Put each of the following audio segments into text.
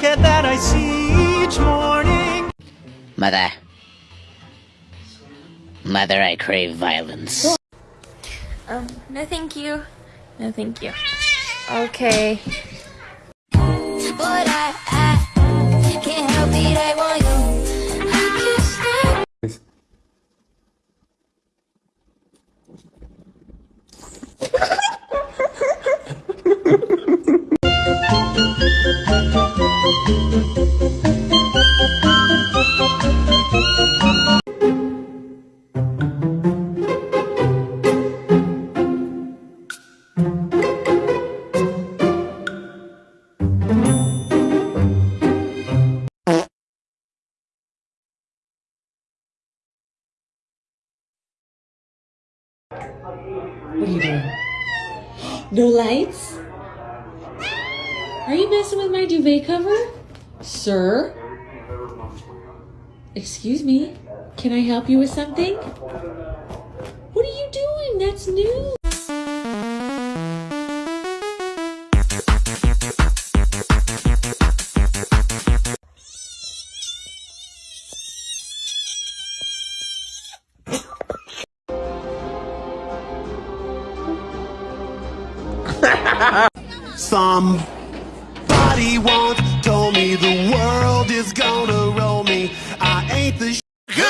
jacket that I see each morning. Mother. Mother, I crave violence. Um, no thank you. No thank you. Okay. What are you doing? No lights? Are you messing with my duvet cover? Sir? Excuse me? Can I help you with something? What are you doing? That's new.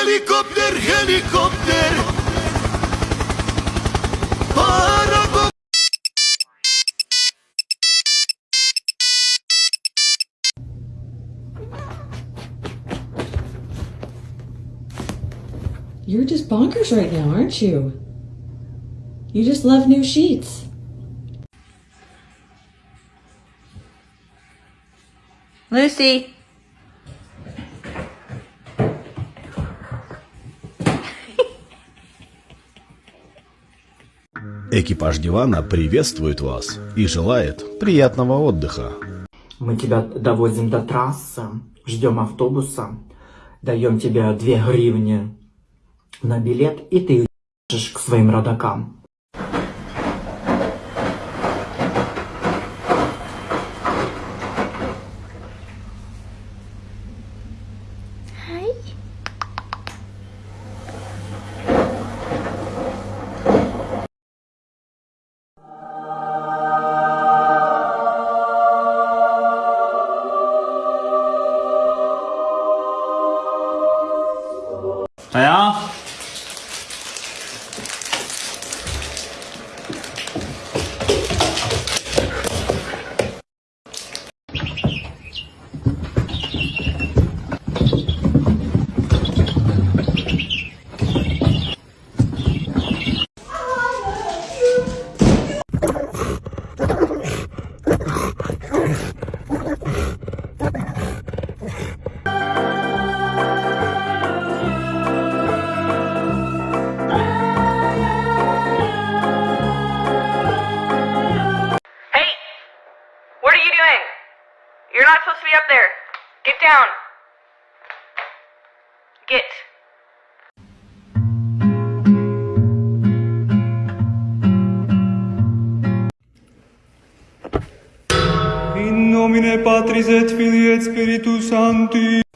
Helicopter, helicopter. Parago- You're just bonkers right now, aren't you? You just love new sheets. Lucy. Экипаж дивана приветствует вас и желает приятного отдыха. Мы тебя довозим до трассы, ждем автобуса, даем тебе две гривни на билет, и ты уезжаешь к своим родакам. Get. In nomine Patris et Filii et Spiritus Sancti.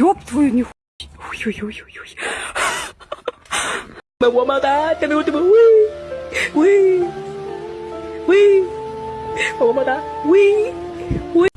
有，都有你。有有有有有。哈，哈，哈。么么哒，宝贝，我的宝贝，喂，喂，喂，么么哒，喂，喂。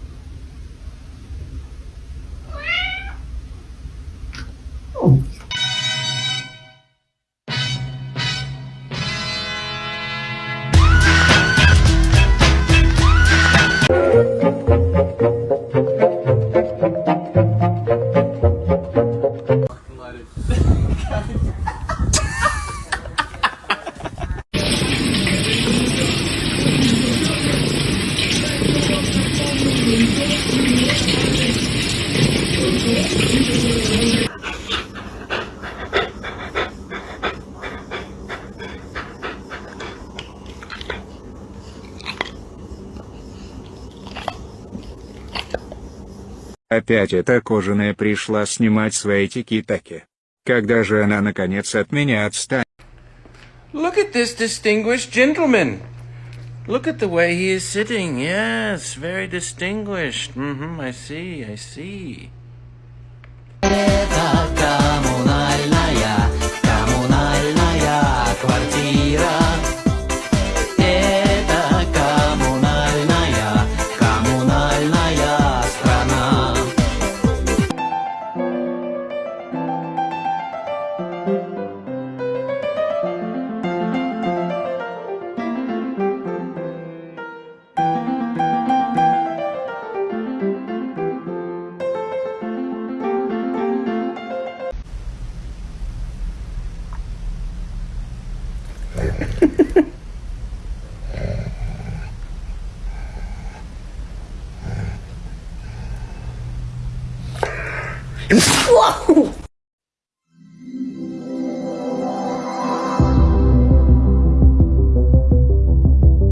Опять эта кожаная пришла снимать свои тики-таки. Когда же она наконец от меня отстанет? Look at this distinguished gentleman. Look at the way he is sitting. Yes, very distinguished. Mm-hmm, I see, I see.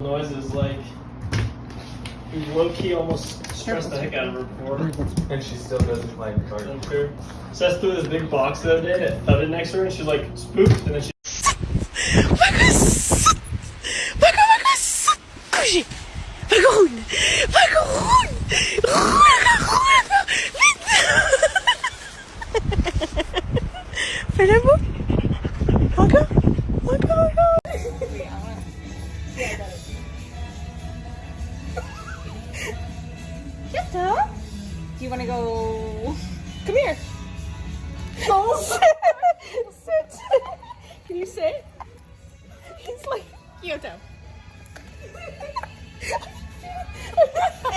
Noises like low key almost stressed the heck out of her before. And she still doesn't like. I'm sure. Seth threw this big box the other day that thudded next to her and she's like spooked and then she Do you want to go? Come here. Oh, oh sit. Can you sit? He's like Kyoto.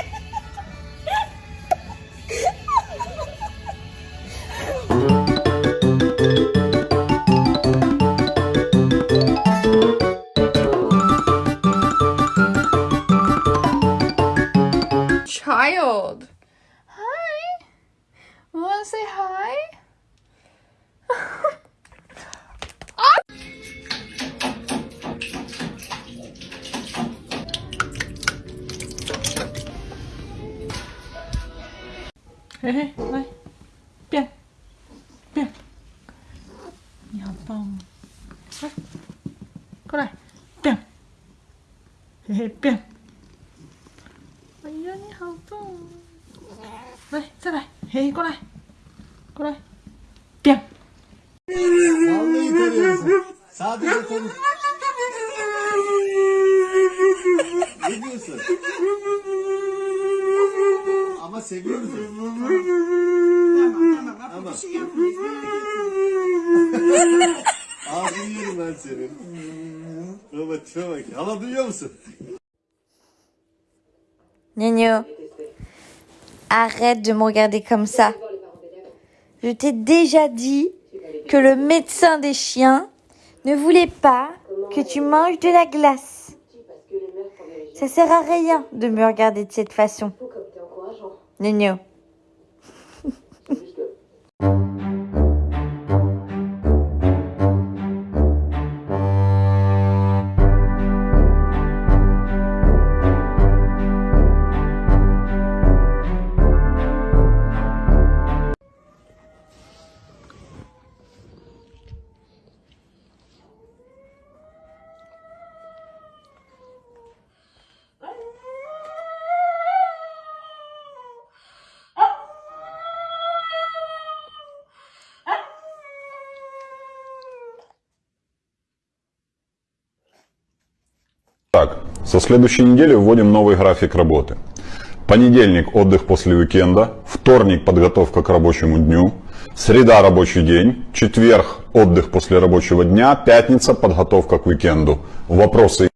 Wanna say hi? Hej, hej, nej. Bien. Bien. 你好棒哦。来，过来。变。嘿嘿，变。哎呀，你好棒哦。来，再来。 Hey con này Con này Sadece konuş Ne diyorsun? Ama seviyoruz. Tamam tamam. Ama. Bir. Ağzını yerim ben senin. Baba tipe bak. Hala duyuyor musun? Ne diyor? Arrête de me regarder comme ça. Je t'ai déjà dit que le médecin des chiens ne voulait pas que tu manges de la glace. Ça sert à rien de me regarder de cette façon. Nino. Так, со следующей недели вводим новый график работы. Понедельник – отдых после уикенда, вторник – подготовка к рабочему дню, среда – рабочий день, четверг – отдых после рабочего дня, пятница – подготовка к уикенду. Вопросы